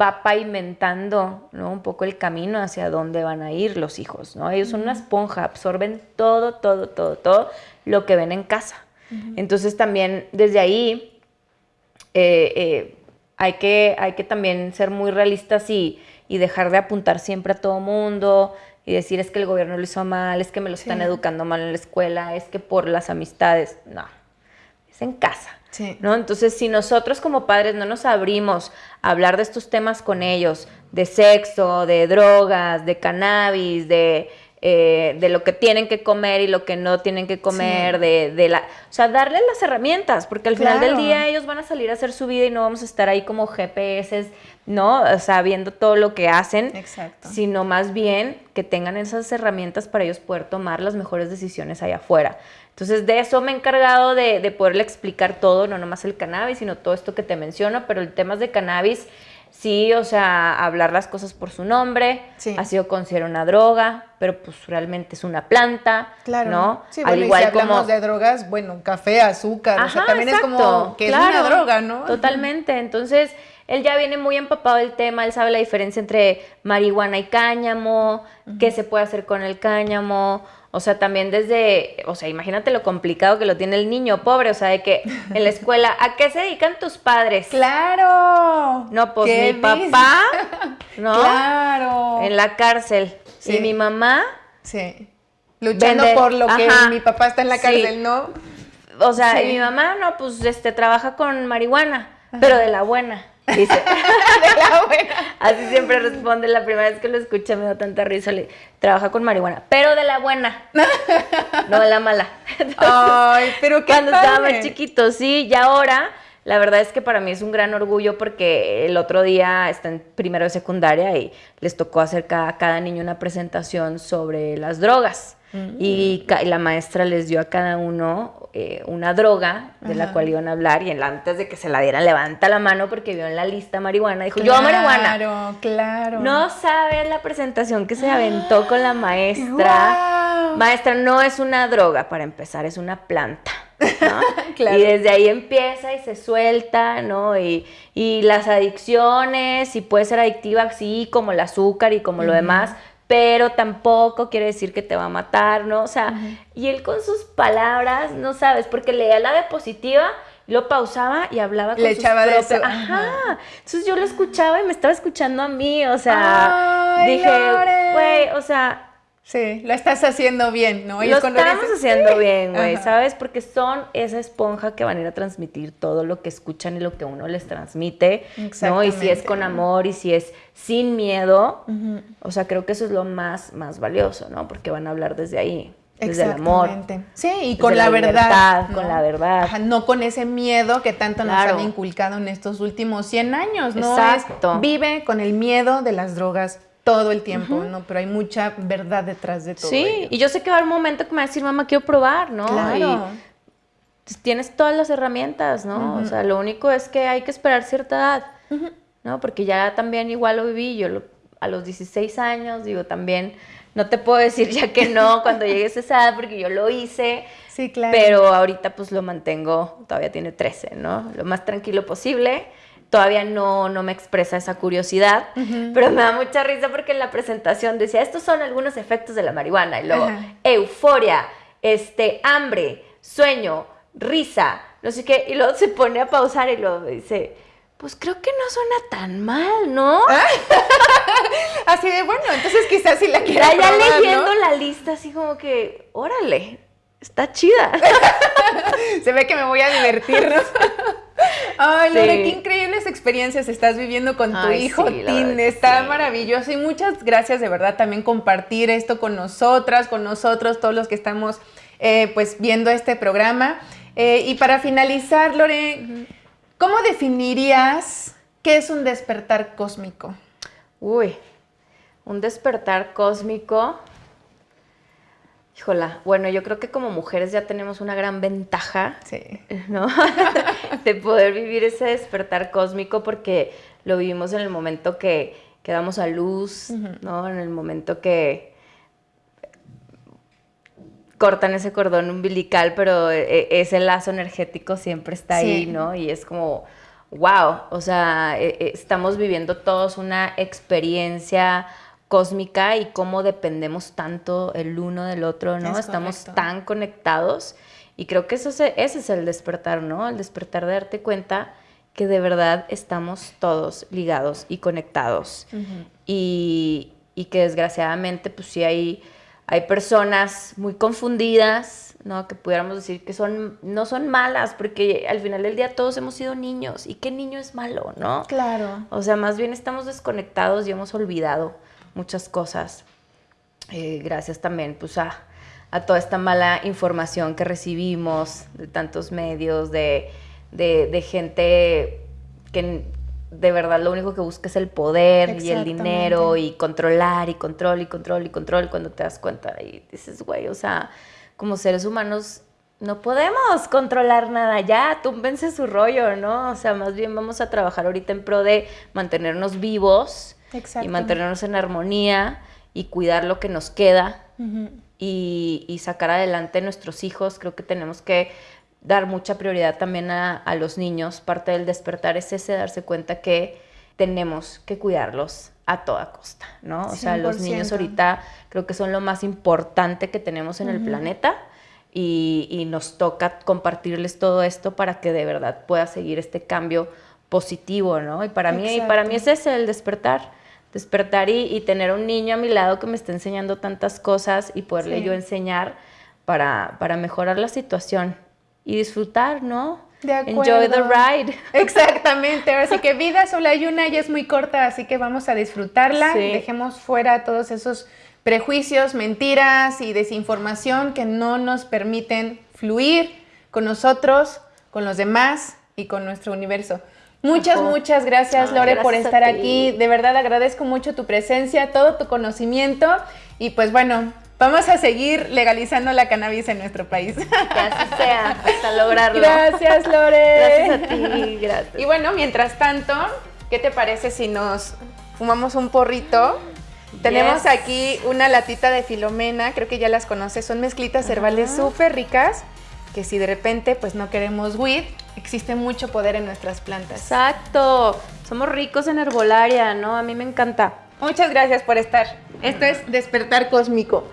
va pavimentando ¿no? un poco el camino hacia dónde van a ir los hijos, ¿no? Ellos son una esponja, absorben todo, todo, todo, todo lo que ven en casa. Entonces también desde ahí eh, eh, hay, que, hay que también ser muy realistas y, dejar de apuntar siempre a todo mundo y decir es que el gobierno lo hizo mal, es que me lo están educando mal en la escuela, es que por las amistades. No, es en casa. ¿no? Entonces, si nosotros como padres no nos abrimos a hablar de estos temas con ellos, de sexo, de drogas, de cannabis, de, eh, de lo que tienen que comer y lo que no tienen que comer, de, de, la... O sea, darles las herramientas, porque al final del día ellos van a salir a hacer su vida y no vamos a estar ahí como GPS, ¿no? O sea, viendo todo lo que hacen, Exacto. sino más bien que tengan esas herramientas para ellos poder tomar las mejores decisiones allá afuera. Entonces, de eso me he encargado de, de poderle explicar todo, no nomás el cannabis, sino todo esto que te menciono, pero el tema de cannabis, sí, o sea, hablar las cosas por su nombre, ha sido considerado una droga, pero pues realmente es una planta, claro. ¿no? Sí, Al igual y si hablamos de drogas, bueno, café, azúcar, o sea, también es como que es una droga, ¿no? Totalmente, entonces él ya viene muy empapado del tema, él sabe la diferencia entre marihuana y cáñamo, qué se puede hacer con el cáñamo, o sea, también desde, o sea, imagínate lo complicado que lo tiene el niño pobre, o sea, de que en la escuela, ¿a qué se dedican tus padres? Claro. No, pues mi papá, ¿no? Claro. En la cárcel. Y mi mamá. Sí. Luchando por lo que mi papá está en la cárcel, ¿no? O sea, y mi mamá, no, pues este, trabaja con marihuana, pero de la buena. Dice, (laughs) de la buena. Así siempre responde, la primera vez que lo escucha me da tanta risa, le trabaja con marihuana, pero de la buena, no de la mala. (laughs) Ay, pero qué Cuando estaba más chiquito, sí, y ahora, la verdad es que para mí es un gran orgullo porque el otro día está en primero de secundaria y les tocó hacer a cada niño una presentación sobre las drogas. Y la maestra les dio a cada uno eh, una droga de la cual iban a hablar y antes de que se la dieran levanta la mano porque vio en la lista marihuana. Dijo, yo marihuana. Claro, claro. No sabes la presentación que se aventó con la maestra. Maestra, no es una droga para empezar, es una planta. (laughs) Y desde ahí empieza y se suelta, ¿no? Y, las adicciones, y puede ser adictiva, sí, como el azúcar y como lo demás, pero tampoco quiere decir que te va a matar, ¿no? O sea, y él con sus palabras, no sabes, porque leía la diapositiva, lo pausaba y hablaba con Le echaba de eso. Ajá. Entonces yo lo escuchaba y me estaba escuchando a mí, o sea, dije, güey, o sea, Sí, lo estás haciendo bien, ¿no? lo estamos haciendo bien, güey, ¿sabes? Porque son esa esponja que van a ir a transmitir todo lo que escuchan y lo que uno les transmite, ¿no? Y si es con amor y si es sin miedo, o sea, creo que eso es lo más, más valioso, ¿no? Porque van a hablar desde ahí. Desde el amor. Sí, y con la, verdad. Con la verdad. no con ese miedo que tanto nos han inculcado en estos últimos 100 años, ¿no? Exacto. vive con el miedo de las drogas todo el tiempo, ¿no? Pero hay mucha verdad detrás de todo. Sí, y yo sé que va a haber un momento que me va a decir, mamá, quiero probar, ¿no? Claro. Y tienes todas las herramientas, ¿no? O sea, lo único es que hay que esperar cierta edad, ¿no? Porque ya también igual lo viví, yo a los 16 años, digo, también no te puedo decir ya que no cuando llegues a esa edad porque yo lo hice. Sí, claro. Pero ahorita pues lo mantengo, todavía tiene 13, ¿no? Lo más tranquilo posible todavía no, no me expresa esa curiosidad, pero me da mucha risa porque en la presentación decía, estos son algunos efectos de la marihuana, y luego euforia, este, hambre, sueño, risa, no sé qué, y luego se pone a pausar y luego dice, pues creo que no suena tan mal, ¿no? (laughs) así de, bueno, entonces quizás si la quiero Ya, ya leyendo la lista, así como que, órale, está chida. (laughs) se ve que me voy a divertir, ¿no? Ay, Lore, qué increíbles experiencias estás viviendo con tu hijo, Tin. Está maravilloso y muchas gracias de verdad también compartir esto con nosotras, con nosotros, todos los que estamos eh, pues viendo este programa. Eh, y para finalizar, Lore, ¿cómo definirías qué es un despertar cósmico? Uy, un despertar cósmico Híjola, bueno, yo creo que como mujeres ya tenemos una gran ventaja, ¿no? (laughs) de poder vivir ese despertar cósmico porque lo vivimos en el momento que, que damos a luz, ¿no? En el momento que cortan ese cordón umbilical, pero e, e, ese lazo energético siempre está ahí, ¿no? Y es como, wow, o sea, e, estamos viviendo todos una experiencia cósmica y cómo dependemos tanto el uno del otro, ¿no? Estamos tan conectados y creo que eso ese es el despertar, ¿no? El despertar de darte cuenta que de verdad estamos todos ligados y conectados y, y, que desgraciadamente pues sí hay, hay personas muy confundidas, ¿no? Que pudiéramos decir que son, no son malas, porque al final del día todos hemos sido niños y qué niño es malo, ¿no? Claro. O sea, más bien estamos desconectados y hemos olvidado muchas cosas. Eh, gracias también pues a, a, toda esta mala información que recibimos de tantos medios, de, de, de gente que de verdad lo único que busca es el poder y el dinero y controlar y control y control y control cuando te das cuenta y dices, güey, o sea, como seres humanos no podemos controlar nada ya, túmbense su rollo, ¿no? O sea, más bien vamos a trabajar ahorita en pro de mantenernos vivos y mantenernos en armonía y cuidar lo que nos queda y, y, sacar adelante a nuestros hijos. Creo que tenemos que dar mucha prioridad también a, a, los niños. Parte del despertar es ese, darse cuenta que tenemos que cuidarlos a toda costa, ¿no? O sea, los niños ahorita creo que son lo más importante que tenemos en el planeta. Y, y, nos toca compartirles todo esto para que de verdad pueda seguir este cambio positivo, ¿no? Y para mí, y para mí es ese el despertar despertar y, tener un niño a mi lado que me esté enseñando tantas cosas y poderle yo enseñar para, para mejorar la situación y disfrutar, ¿no? De Enjoy the ride. (laughs) Exactamente. Así que vida solo hay una y es muy corta, así que vamos a disfrutarla. Dejemos fuera todos esos prejuicios, mentiras y desinformación que no nos permiten fluir con nosotros, con los demás y con nuestro universo. Muchas, muchas gracias, Lore, por estar aquí. De verdad agradezco mucho tu presencia, todo tu conocimiento y pues bueno, vamos a seguir legalizando la cannabis en nuestro país. Que así sea, hasta lograrlo. Gracias, Lore. Gracias a ti, gracias. Y bueno, mientras tanto, ¿qué te parece si nos fumamos un porrito? Tenemos aquí una latita de filomena, creo que ya las conoces, son mezclitas herbales súper ricas que si de repente pues no queremos weed, existe mucho poder en nuestras plantas. Exacto, somos ricos en herbolaria, ¿no? A mí me encanta. Muchas gracias por estar. Esto es Despertar Cósmico.